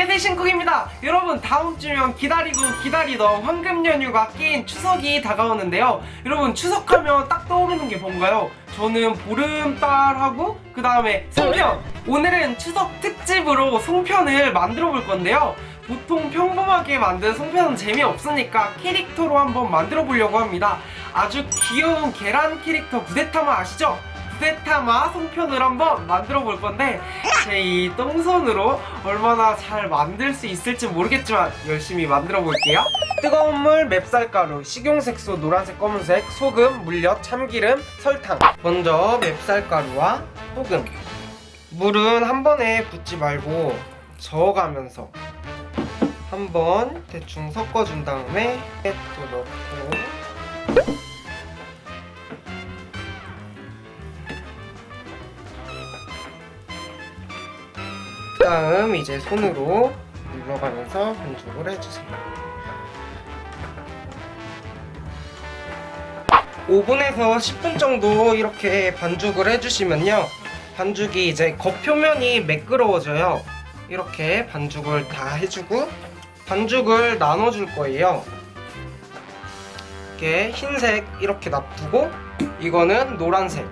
안녕하세요 신쿡입니다. 여러분 다음 주면 기다리고 기다리던 황금 연휴가 낀 추석이 다가오는데요. 여러분 추석하면 딱 떠오르는 게 뭔가요? 저는 보름달하고 그 다음에 송편. 오늘은 추석 특집으로 송편을 만들어 볼 건데요. 보통 평범하게 만든 송편은 재미없으니까 캐릭터로 한번 만들어 보려고 합니다. 아주 귀여운 계란 캐릭터 구데타마 아시죠? 구데타마 송편을 한번 만들어 볼 건데 제 이 똥손으로 얼마나 잘 만들 수 있을지 모르겠지만 열심히 만들어 볼게요. 뜨거운 물, 맵쌀가루, 식용색소, 노란색, 검은색, 소금, 물엿, 참기름, 설탕. 먼저 맵쌀가루와 소금. 물은 한 번에 붓지 말고 저어가면서 한번 대충 섞어준 다음에 또 넣고 다음 이제 손으로 눌러가면서 반죽을 해주세요. 5분에서 10분 정도 이렇게 반죽을 해주시면요. 반죽이 이제 겉표면이 매끄러워져요. 이렇게 반죽을 다 해주고 반죽을 나눠줄 거예요. 이렇게 흰색 이렇게 놔두고 이거는 노란색.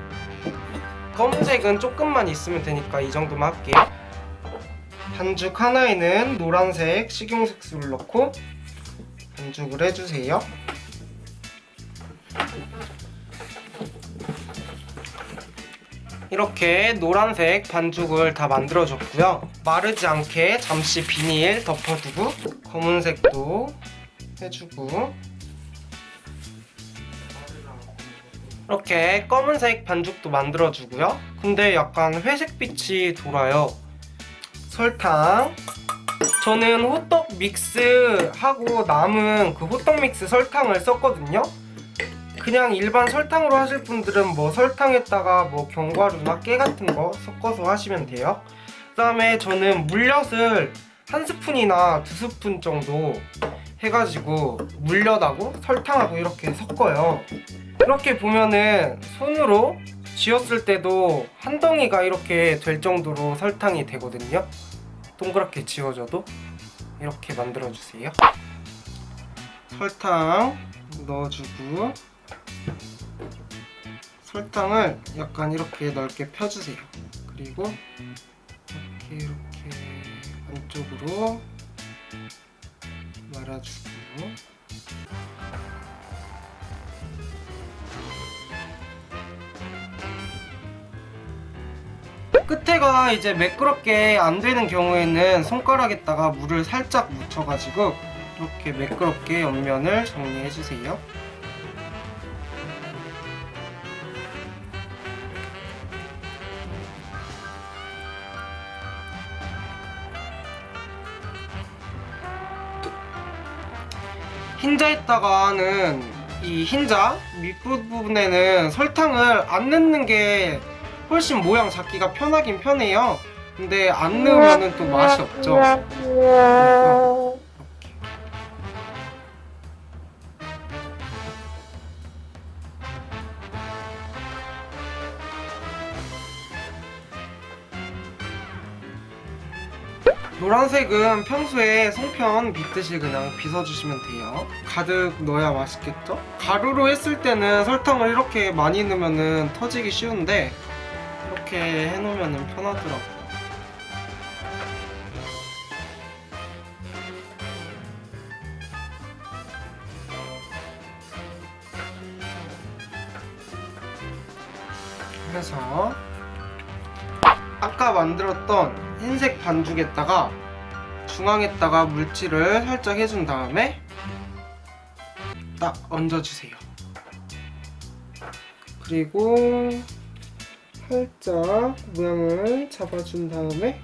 검은색은 조금만 있으면 되니까 이 정도만 할게요 반죽 하나에는 노란색 식용색소를 넣고 반죽을 해주세요. 이렇게 노란색 반죽을 다 만들어줬고요. 마르지 않게 잠시 비닐 덮어두고 검은색도 해주고 이렇게 검은색 반죽도 만들어주고요. 근데 약간 회색빛이 돌아요 설탕. 저는 호떡 믹스하고 남은 그 호떡 믹스 설탕을 썼거든요. 그냥 일반 설탕으로 하실 분들은 뭐 설탕에다가 뭐 견과류나 깨 같은 거 섞어서 하시면 돼요. 그 다음에 저는 물엿을 한 스푼이나 두 스푼 정도 해가지고 물엿하고 설탕하고 이렇게 섞어요. 이렇게 보면은 손으로 쥐었을 때도 한 덩이가 이렇게 될 정도로 설탕이 되거든요 동그랗게 지워져도 이렇게 만들어주세요. 설탕 넣어주고 설탕을 약간 이렇게 넓게 펴주세요. 그리고 이렇게 이렇게 안쪽으로 말아주고 끝에가 이제 매끄럽게 안 되는 경우에는 손가락에다가 물을 살짝 묻혀가지고 이렇게 매끄럽게 옆면을 정리해주세요. 흰자에다가는 이 흰자 밑부분에는 설탕을 안 넣는 게 훨씬 모양 잡기가 편하긴 편해요. 근데 안 넣으면 또 맛이 없죠. 그래서 노란색은 평소에 송편 빚듯이 그냥 빚어주시면 돼요. 가득 넣어야 맛있겠죠? 가루로 했을 때는 설탕을 이렇게 많이 넣으면 터지기 쉬운데 이렇게 해놓으면 편하더라고요 그래서 아까 만들었던 흰색 반죽에다가 중앙에다가 물질을 살짝 해준 다음에 딱 얹어주세요. 그리고 살짝 모양을 잡아준 다음에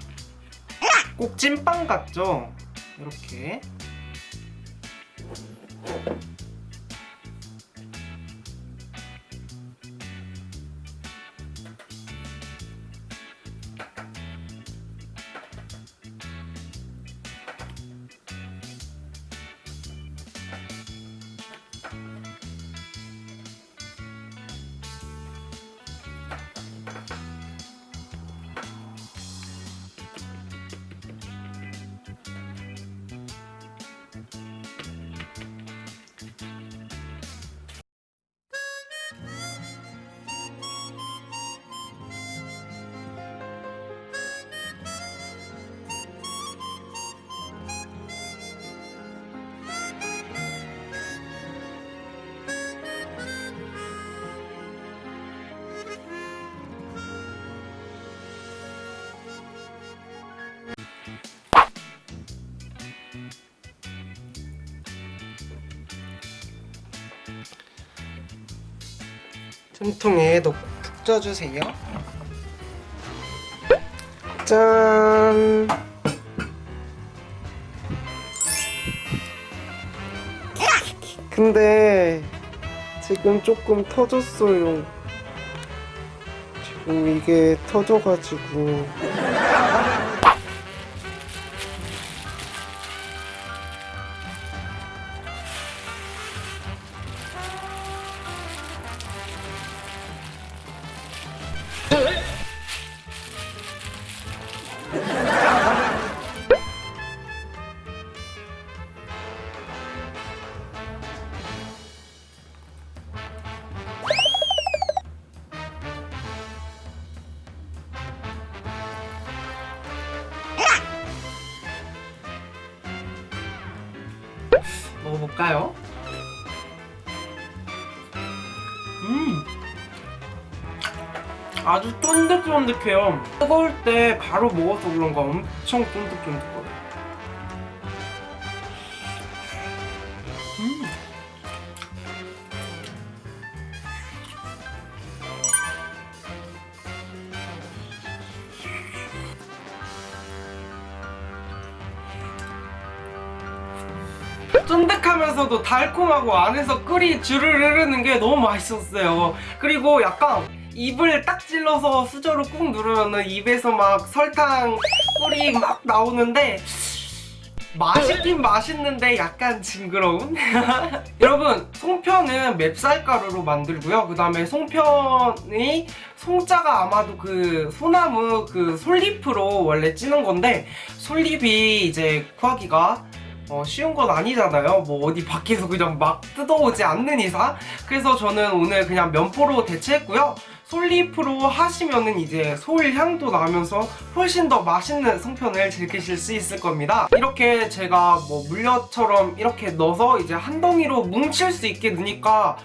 꼭 찐빵 같죠? 이렇게 분통에 넣고 푹 쪄주세요. 짠. 근데 지금 조금 터졌어요. 지금 이게 터져가지고. 먹어볼까요? 음 아주 쫀득쫀득해요 뜨거울 때 바로 먹어서 그런가 엄청 쫀득쫀득거려요 음. 쫀득하면서도 달콤하고 안에서 꿀이 주르르 흐르는 게 너무 맛있었어요. 그리고 약간 입을 딱 찔러서 수저로 꾹 누르면은 입에서 막 설탕 꿀이 막 나오는데 맛있긴 맛있는데 약간 징그러운? 여러분 송편은 맵쌀가루로 만들고요 그 다음에 송편이 송자가 아마도 그 소나무 그 솔잎으로 원래 찌는 건데 솔잎이 이제 구하기가 어, 쉬운 건 아니잖아요. 뭐 어디 밖에서 그냥 막 뜯어오지 않는 이상. 그래서 저는 오늘 그냥 면포로 대체했고요. 솔잎으로 하시면은 이제 솔 향도 나면서 훨씬 더 맛있는 송편을 즐기실 수 있을 겁니다. 이렇게 제가 뭐 물엿처럼 이렇게 넣어서 이제 한 덩이로 뭉칠 수 있게 넣으니까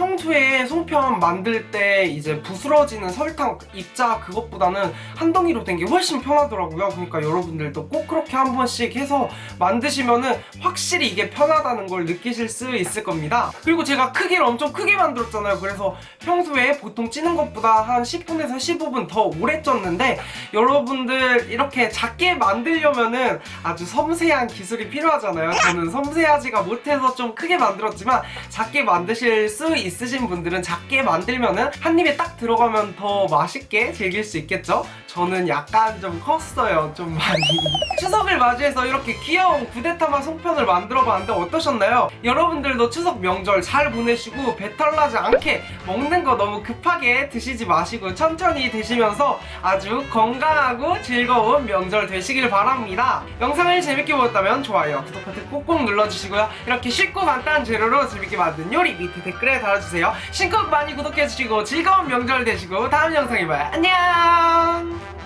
평소에 송편 만들 때 이제 부스러지는 설탕 입자 그것보다는 한 덩이로 된 게 훨씬 편하더라고요. 그러니까 여러분들도 꼭 그렇게 한 번씩 해서 만드시면은 확실히 이게 편하다는 걸 느끼실 수 있을 겁니다. 그리고 제가 크기를 엄청 크게 만들었잖아요. 그래서 평소에 보통 찌는 것보다 한 10분에서 15분 더 오래 쪘는데 여러분들 이렇게 작게 만들려면은 아주 섬세한 기술이 필요하잖아요. 저는 섬세하지가 못해서 좀 크게 만들었지만 작게 만드실 수 있 으신 분들은 작게 만들면은 한 입에 딱 들어가면 더 맛있게 즐길 수 있겠죠? 저는 약간 좀 컸어요. 좀 많이. 추석을 맞이해서 이렇게 귀여운 구데타마 송편을 만들어 봤는데 어떠셨나요? 여러분들도 추석 명절 잘 보내시고 배탈 나지 않게 먹는 거 너무 급하게 드시지 마시고 천천히 드시면서 아주 건강하고 즐거운 명절 되시길 바랍니다. 영상을 재밌게 보셨다면 좋아요, 구독 버튼 꼭꼭 눌러주시고요. 이렇게 쉽고 간단한 재료로 재밌게 만든 요리 밑에 댓글에 달아주세요. 신곡 많이 구독해주시고 즐거운 명절 되시고 다음 영상에 봐요. 안녕!